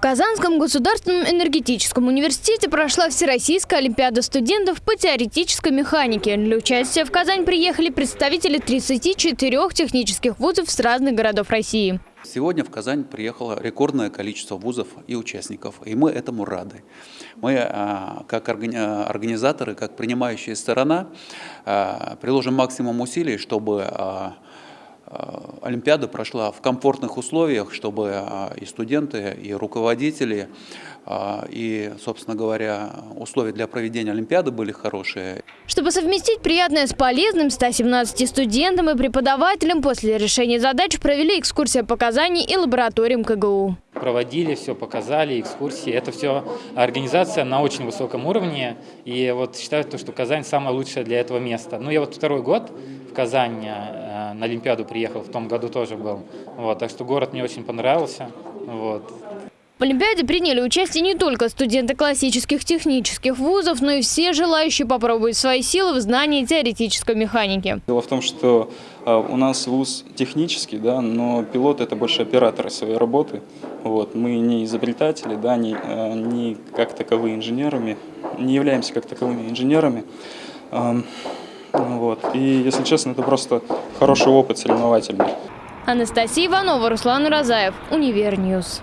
В Казанском государственном энергетическом университете прошла Всероссийская олимпиада студентов по теоретической механике. Для участия в Казань приехали представители 34 технических вузов с разных городов России. Сегодня в Казань приехало рекордное количество вузов и участников, и мы этому рады. Мы, а, как организаторы, как принимающая сторона, а, приложим максимум усилий, чтобы а, Олимпиада прошла в комфортных условиях, чтобы э, и студенты, и руководители, э, и, собственно говоря, условия для проведения Олимпиады были хорошие. Чтобы совместить приятное с полезным, 117 студентам и преподавателям после решения задач провели экскурсия по Казани и лабораториям КГУ. Проводили, все показали, экскурсии. Это все организация на очень высоком уровне. И вот считаю, что Казань самое лучшее для этого места. Ну, я вот второй год в Казань на Олимпиаду приехал, в том году тоже был. Вот, так что город мне очень понравился. Вот. В Олимпиаде приняли участие не только студенты классических технических вузов, но и все желающие попробовать свои силы в знании теоретической механики. Дело в том, что а, у нас вуз технический, да, но пилоты это больше операторы своей работы. Вот. Мы не изобретатели, да, не, а, не как таковые инженерами, не являемся как таковыми инженерами. Вот. И, если честно, это просто хороший опыт соревновательный. Анастасия Иванова, Руслан Уразаев, Univer News.